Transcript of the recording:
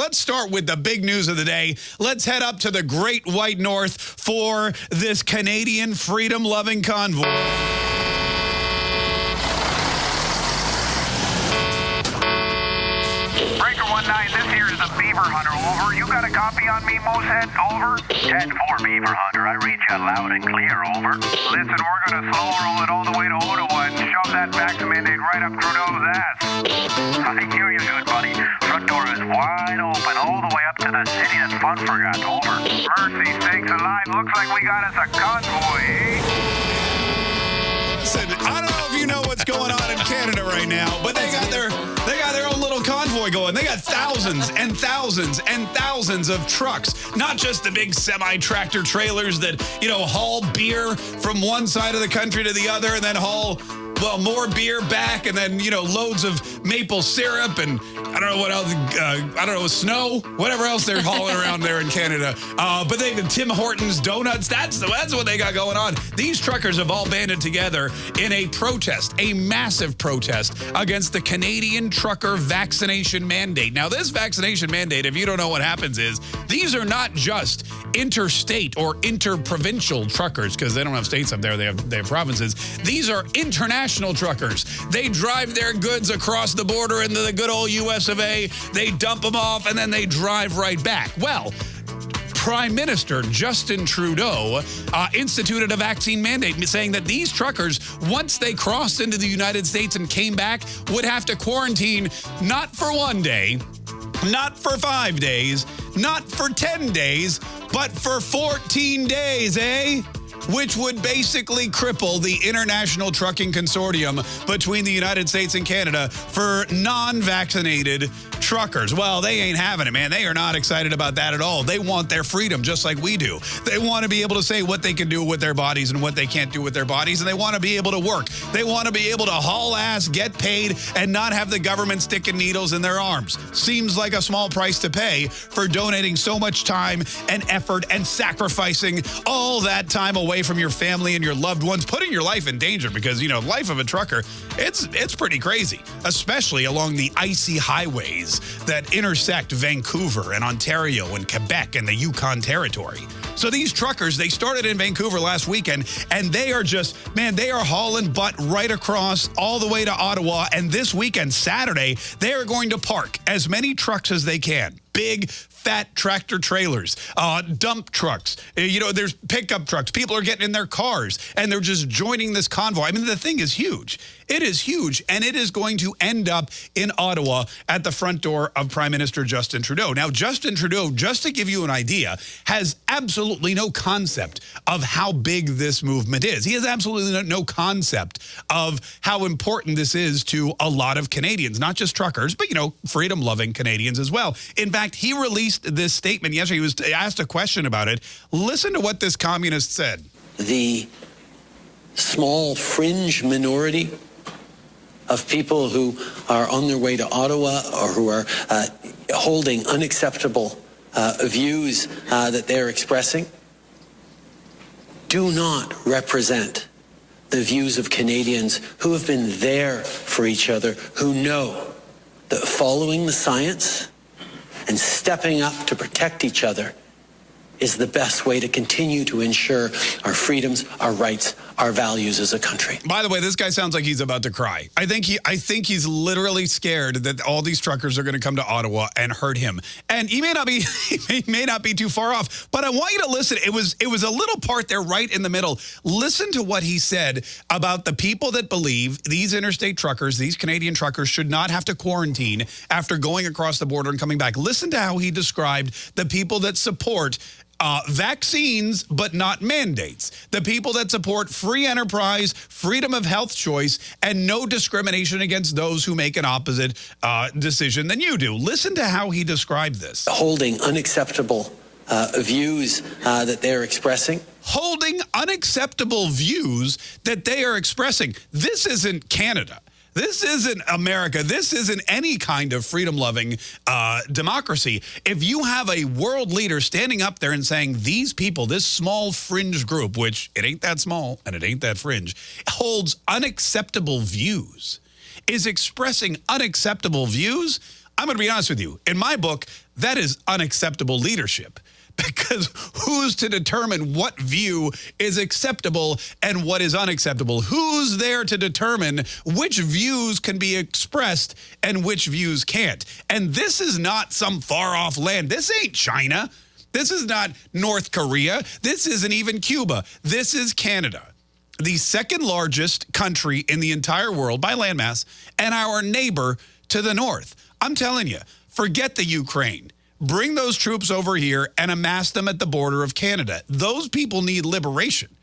Let's start with the big news of the day. Let's head up to the Great White North for this Canadian freedom-loving convoy. Breaker 1-9, this here is a Beaver Hunter, over. You got a copy on me, Moosehead, over? 10-4, Beaver Hunter, I read you loud and clear, over. Listen, we're gonna slow roll it all the way to Ottawa and shove that vaccine mandate right up Trudeau's ass. I hear you good, buddy. Front door is wide open all the way up to the city that fun forgot, over. Mercy sakes alive, looks like we got us a convoy, eh? Listen, I don't know if you know what's going on in Canada right now, but they got their got thousands and thousands and thousands of trucks, not just the big semi-tractor trailers that, you know, haul beer from one side of the country to the other and then haul well, more beer back and then, you know, loads of maple syrup and I don't know what else, uh, I don't know, snow, whatever else they're hauling around there in Canada. Uh, but they've Tim Hortons donuts. That's, that's what they got going on. These truckers have all banded together in a protest, a massive protest against the Canadian trucker vaccination mandate. Now, this vaccination mandate, if you don't know what happens is, these are not just interstate or interprovincial truckers because they don't have states up there, they have, they have provinces. These are international truckers. They drive their goods across the border into the good old US of A, they dump them off, and then they drive right back. Well, Prime Minister Justin Trudeau uh, instituted a vaccine mandate, saying that these truckers, once they crossed into the United States and came back, would have to quarantine not for one day, not for five days, not for 10 days, but for 14 days, eh? Which would basically cripple the International Trucking Consortium between the United States and Canada for non-vaccinated truckers. Well, they ain't having it, man. They are not excited about that at all. They want their freedom just like we do. They want to be able to say what they can do with their bodies and what they can't do with their bodies, and they want to be able to work. They want to be able to haul ass, get paid, and not have the government sticking needles in their arms. Seems like a small price to pay for donating so much time and effort and sacrificing all that time away from your family and your loved ones, putting your life in danger because, you know, life of a trucker, it's it's pretty crazy, especially along the icy highways that intersect Vancouver and Ontario and Quebec and the Yukon Territory. So these truckers, they started in Vancouver last weekend, and they are just, man, they are hauling butt right across all the way to Ottawa. And this weekend, Saturday, they are going to park as many trucks as they can. Big, fat tractor trailers, uh, dump trucks. Uh, You know, there's pickup trucks. People are getting in their cars and they're just joining this convoy. I mean, the thing is huge. It is huge, and it is going to end up in Ottawa at the front door of Prime Minister Justin Trudeau. Now, Justin Trudeau, just to give you an idea, has absolutely no concept of how big this movement is. He has absolutely no- concept of how important this is to a lot of Canadians, not just truckers, but, you know, freedom-loving Canadians as well. In fact, he released this statement yesterday. He was asked a question about it. Listen to what this communist said. the small fringe minority of people who are on their way to Ottawa or who are uh, holding unacceptable uh, views uh, that they're expressing do not represent the views of Canadians who have been there for each other, who know that following the science and stepping up to protect each other is the best way to continue to ensure our freedoms, our rights, our values as a country. By the way, this guy sounds like he's about to cry. I think he I think he's literally scared that all these truckers are going to come to Ottawa and hurt him. And he may not be he may not be too far off, but I want you to listen. It was it was a little part there right in the middle. Listen to what he said about the people that believe these interstate truckers, these Canadian truckers should not have to quarantine after going across the border and coming back. Listen to how he described the people that support uh, vaccines, but not mandates. The people that support free enterprise, freedom of health choice, and no discrimination against those who make an opposite uh, decision than you do. Listen to how he described this. Holding unacceptable uh, views uh, that they're expressing. Holding unacceptable views that they are expressing. This isn't Canada. This isn't America. This isn't any kind of freedom-loving uh, democracy. If you have a world leader standing up there and saying these people, this small fringe group, which it ain't that small and it ain't that fringe, holds unacceptable views, is expressing unacceptable views, I'm going to be honest with you. In my book, that is unacceptable leadership because who's to determine what view is acceptable and what is unacceptable? Who's there to determine which views can be expressed and which views can't? And this is not some far off land. This ain't China. This is not North Korea. This isn't even Cuba. This is Canada the second largest country in the entire world by landmass, and our neighbor to the north. I'm telling you, forget the Ukraine. Bring those troops over here and amass them at the border of Canada. Those people need liberation.